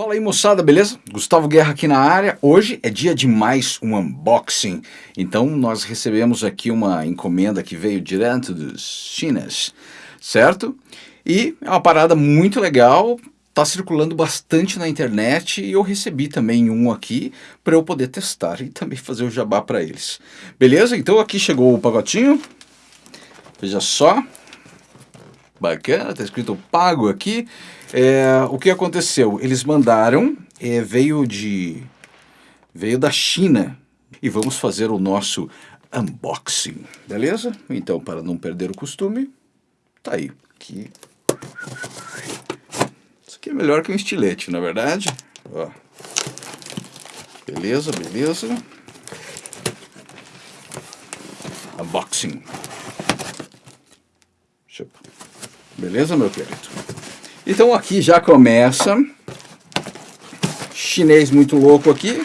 Fala aí moçada, beleza? Gustavo Guerra aqui na área. Hoje é dia de mais um unboxing. Então nós recebemos aqui uma encomenda que veio direto dos chinas, certo? E é uma parada muito legal, tá circulando bastante na internet e eu recebi também um aqui para eu poder testar e também fazer o jabá para eles. Beleza? Então aqui chegou o pagotinho. Veja só. Bacana, tá escrito pago aqui. É, o que aconteceu? Eles mandaram, é, veio de veio da China e vamos fazer o nosso unboxing, beleza? Então, para não perder o costume, tá aí. Aqui. Isso aqui é melhor que um estilete, na é verdade. Ó. Beleza, beleza. Unboxing. Beleza, meu querido? Então aqui já começa. Chinês muito louco aqui.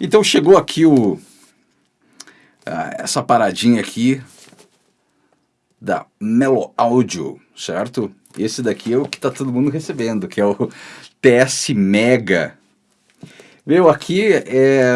Então chegou aqui o ah, essa paradinha aqui da Melo Audio, certo? Esse daqui é o que está todo mundo recebendo, que é o TS Mega. Veio aqui, é,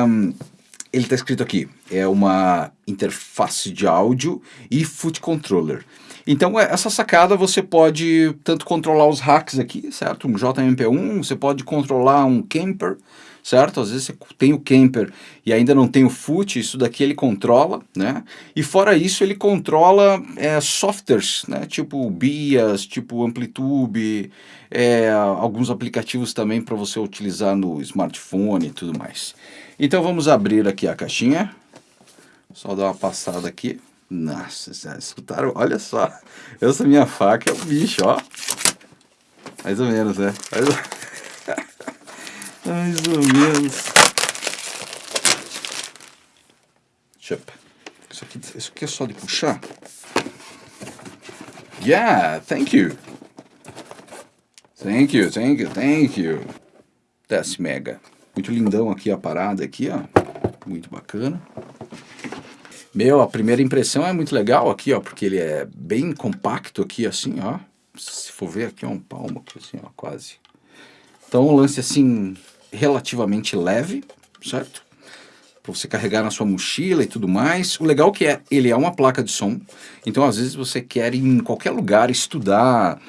ele está escrito aqui, é uma interface de áudio e foot controller. Então, é, essa sacada você pode tanto controlar os hacks aqui, certo? Um JMP1, você pode controlar um camper, certo? Às vezes você tem o camper e ainda não tem o foot, isso daqui ele controla, né? E fora isso, ele controla é, softwares, né? Tipo BIAS, tipo Amplitude, é, alguns aplicativos também para você utilizar no smartphone e tudo mais. Então vamos abrir aqui a caixinha. Só dar uma passada aqui. Nossa, escutaram? Olha só. Essa minha faca é um bicho, ó. Mais ou menos, né? Mais ou, Mais ou menos. Eu... Isso aqui, isso aqui é só de puxar? Yeah, thank you. Thank you, thank you, thank you. Desce mega. Muito lindão aqui a parada aqui, ó. Muito bacana. Meu, a primeira impressão é muito legal aqui, ó, porque ele é bem compacto aqui, assim, ó. Se for ver aqui, é um palmo aqui, assim, ó, quase. Então, um lance, assim, relativamente leve, certo? Para você carregar na sua mochila e tudo mais. O legal que é, ele é uma placa de som, então às vezes você quer ir em qualquer lugar estudar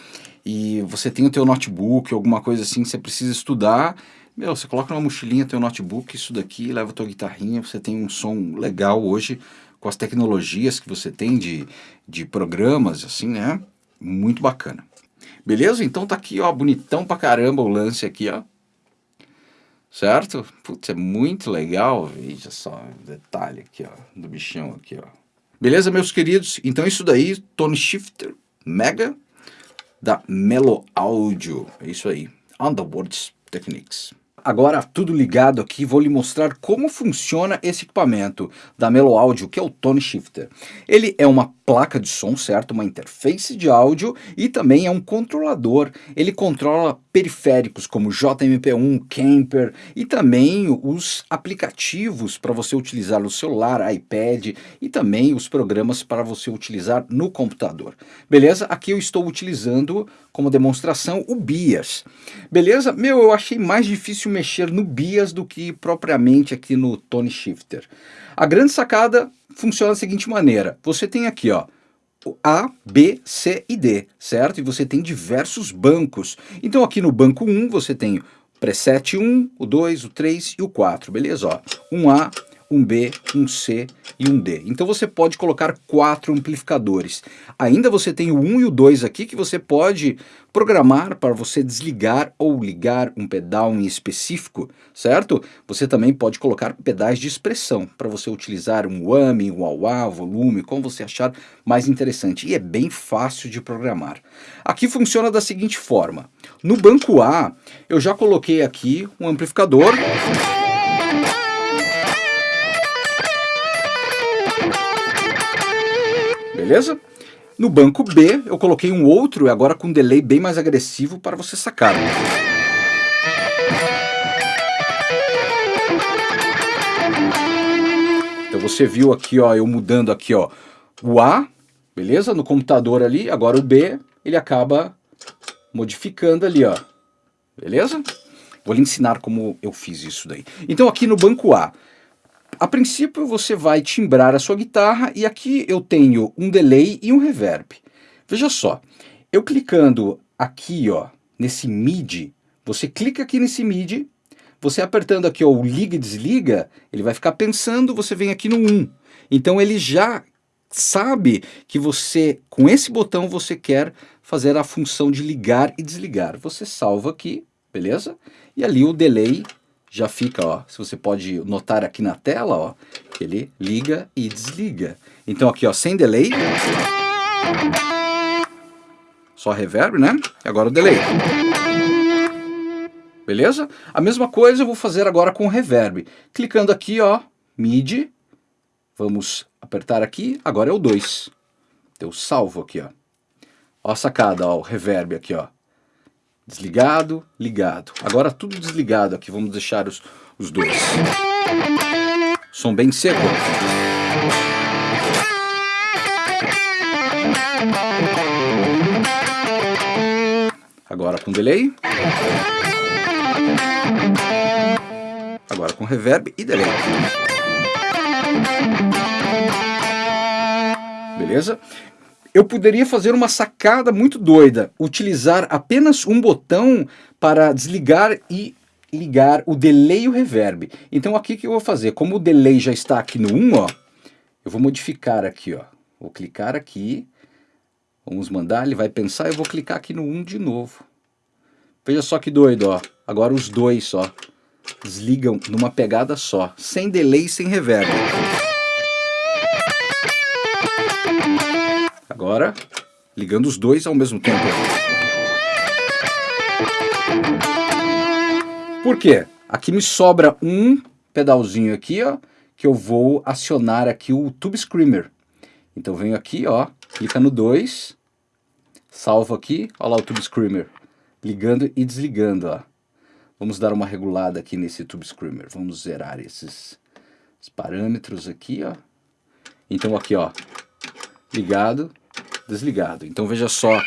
e você tem o teu notebook, alguma coisa assim, você precisa estudar meu, você coloca numa mochilinha teu notebook, isso daqui, leva tua guitarrinha, você tem um som legal hoje com as tecnologias que você tem de, de programas, assim, né? Muito bacana. Beleza? Então tá aqui, ó, bonitão pra caramba o lance aqui, ó. Certo? Putz, é muito legal. Veja só o detalhe aqui, ó, do bichão aqui, ó. Beleza, meus queridos? Então isso daí, Tone Shifter Mega da Melo Audio. É isso aí. Underworld Techniques agora tudo ligado aqui, vou lhe mostrar como funciona esse equipamento da Melo Audio, que é o Tone Shifter. Ele é uma placa de som, certo? Uma interface de áudio e também é um controlador. Ele controla periféricos como JMP1, Camper e também os aplicativos para você utilizar no celular, iPad e também os programas para você utilizar no computador. Beleza? Aqui eu estou utilizando como demonstração o BIAS. Beleza? Meu, eu achei mais difícil mexer no BIAS do que propriamente aqui no Tone Shifter. A grande sacada funciona da seguinte maneira. Você tem aqui, ó, a, B, C e D, certo? E você tem diversos bancos. Então aqui no banco 1 você tem preset 1, o 2, o 3 e o 4, beleza? Ó, 1A, um B, um C e um D. Então você pode colocar quatro amplificadores. Ainda você tem o 1 e o 2 aqui que você pode programar para você desligar ou ligar um pedal em específico, certo? Você também pode colocar pedais de expressão para você utilizar um whammy, um wah, volume, como você achar mais interessante. E é bem fácil de programar. Aqui funciona da seguinte forma. No banco A, eu já coloquei aqui um amplificador beleza? No banco B, eu coloquei um outro, agora com um delay bem mais agressivo para você sacar. Então você viu aqui, ó, eu mudando aqui, ó, o A, beleza? No computador ali, agora o B, ele acaba modificando ali, ó. beleza? Vou lhe ensinar como eu fiz isso daí. Então aqui no banco A, a princípio você vai timbrar a sua guitarra e aqui eu tenho um delay e um reverb. Veja só, eu clicando aqui ó, nesse MIDI, você clica aqui nesse MIDI, você apertando aqui ó, o liga e desliga, ele vai ficar pensando, você vem aqui no 1. Então ele já sabe que você, com esse botão, você quer fazer a função de ligar e desligar. Você salva aqui, beleza? E ali o delay já fica, ó, se você pode notar aqui na tela, ó, ele liga e desliga. Então aqui, ó, sem delay, só reverb, né? E agora o delay. Beleza? A mesma coisa eu vou fazer agora com reverb. Clicando aqui, ó, MIDI, vamos apertar aqui, agora é o 2. Eu salvo aqui, ó. Ó a sacada, ó, o reverb aqui, ó. Desligado, ligado. Agora tudo desligado aqui, vamos deixar os, os dois. Som bem seco. Agora com delay. Agora com reverb e delay. Beleza? Eu poderia fazer uma sacada muito doida, utilizar apenas um botão para desligar e ligar o delay e o reverb. Então aqui que eu vou fazer, como o delay já está aqui no 1, ó, eu vou modificar aqui, ó. Vou clicar aqui, vamos mandar, ele vai pensar, eu vou clicar aqui no 1 de novo. Veja só que doido, ó. Agora os dois, ó, desligam numa pegada só, sem delay, sem reverb. Agora, ligando os dois ao mesmo tempo. Por quê? Aqui me sobra um pedalzinho aqui, ó, que eu vou acionar aqui o Tube Screamer. Então venho aqui, ó, clica no 2, salvo aqui, ó lá o Tube Screamer, ligando e desligando, ó. Vamos dar uma regulada aqui nesse Tube Screamer, vamos zerar esses, esses parâmetros aqui, ó. Então aqui, ó, ligado, desligado. Então veja só.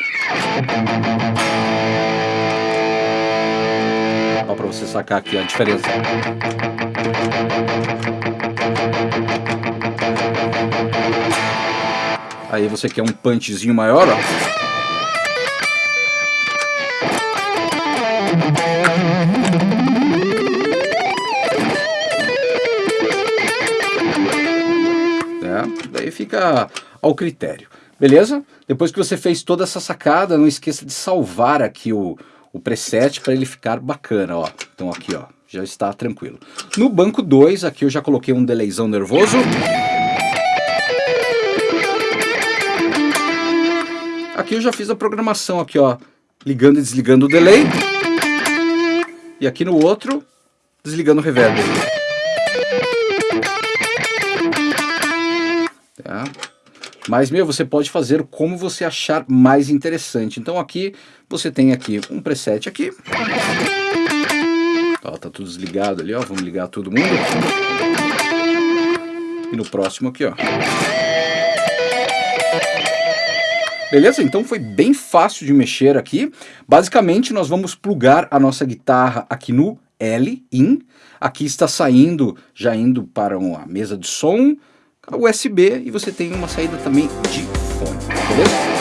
Para você sacar aqui a diferença. Aí você quer um punchzinho maior, ó. É, daí fica ao critério. Beleza? Depois que você fez toda essa sacada, não esqueça de salvar aqui o, o preset para ele ficar bacana, ó. Então aqui, ó, já está tranquilo. No banco 2, aqui eu já coloquei um delayzão nervoso. Aqui eu já fiz a programação aqui, ó, ligando e desligando o delay. E aqui no outro, desligando o reverb. Tá? Mas, meu, você pode fazer como você achar mais interessante. Então aqui, você tem aqui um preset aqui. Ó, tá tudo desligado ali, ó. Vamos ligar todo mundo. E no próximo aqui, ó. Beleza? Então foi bem fácil de mexer aqui. Basicamente, nós vamos plugar a nossa guitarra aqui no L, in. Aqui está saindo, já indo para uma mesa de som, USB e você tem uma saída também de fone, beleza?